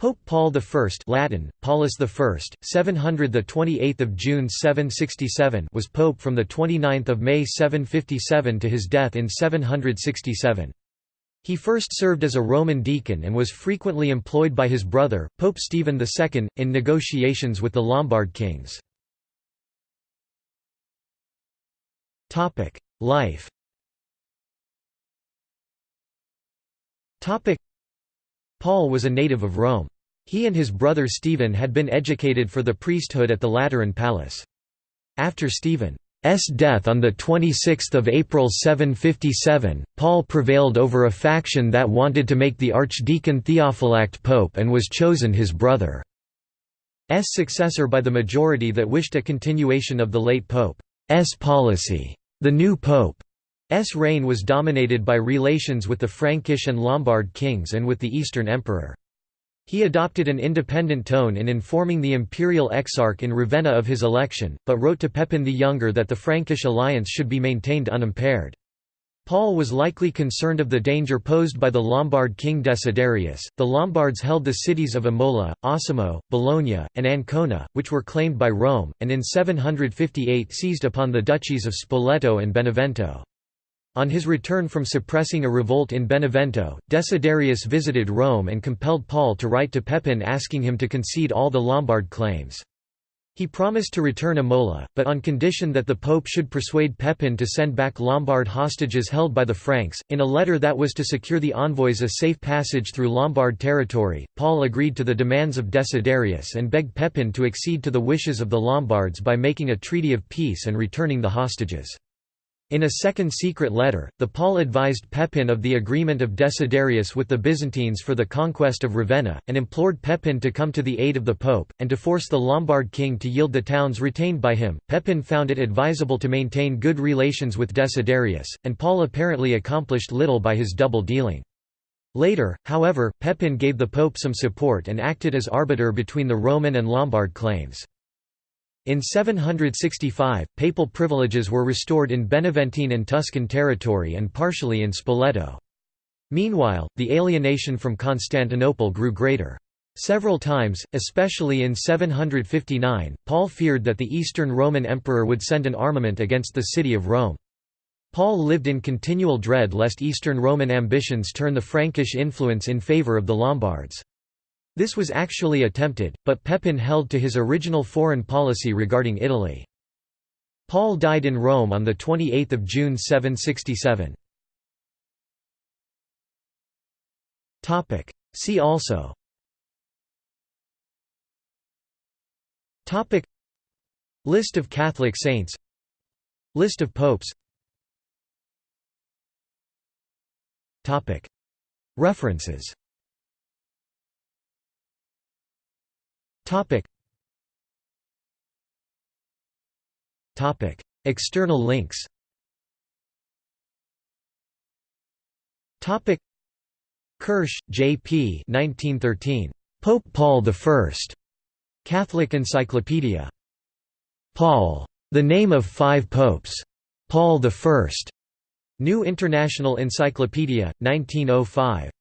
Pope Paul I Latin, Paulus I, 700 the 28th of June 767 was pope from the 29th of May 757 to his death in 767. He first served as a Roman deacon and was frequently employed by his brother, Pope Stephen II, in negotiations with the Lombard kings. Life Paul was a native of Rome. He and his brother Stephen had been educated for the priesthood at the Lateran Palace. After Stephen's death on 26 April 757, Paul prevailed over a faction that wanted to make the archdeacon Theophylact pope and was chosen his brother's successor by the majority that wished a continuation of the late pope's policy. The new pope S reign was dominated by relations with the Frankish and Lombard kings and with the Eastern Emperor. He adopted an independent tone in informing the imperial exarch in Ravenna of his election, but wrote to Pepin the Younger that the Frankish alliance should be maintained unimpaired. Paul was likely concerned of the danger posed by the Lombard king Desiderius. The Lombards held the cities of Imola, Osimo, Bologna, and Ancona, which were claimed by Rome, and in 758 seized upon the duchies of Spoleto and Benevento. On his return from suppressing a revolt in Benevento, Desiderius visited Rome and compelled Paul to write to Pepin asking him to concede all the Lombard claims. He promised to return Imola, but on condition that the pope should persuade Pepin to send back Lombard hostages held by the Franks. In a letter that was to secure the envoys a safe passage through Lombard territory, Paul agreed to the demands of Desiderius and begged Pepin to accede to the wishes of the Lombards by making a treaty of peace and returning the hostages. In a second secret letter, the Paul advised Pepin of the agreement of Desiderius with the Byzantines for the conquest of Ravenna, and implored Pepin to come to the aid of the Pope, and to force the Lombard king to yield the towns retained by him. Pepin found it advisable to maintain good relations with Desiderius, and Paul apparently accomplished little by his double dealing. Later, however, Pepin gave the Pope some support and acted as arbiter between the Roman and Lombard claims. In 765, papal privileges were restored in Beneventine and Tuscan territory and partially in Spoleto. Meanwhile, the alienation from Constantinople grew greater. Several times, especially in 759, Paul feared that the Eastern Roman Emperor would send an armament against the city of Rome. Paul lived in continual dread lest Eastern Roman ambitions turn the Frankish influence in favour of the Lombards. This was actually attempted, but Pepin held to his original foreign policy regarding Italy. Paul died in Rome on 28 June 767. See also. List of Catholic saints. List of popes. References Topic. Topic. External links Topic. Kirsch, J. P. 1913. Pope Paul I. Catholic Encyclopedia. Paul. The Name of Five Popes. Paul I. New International Encyclopedia, 1905.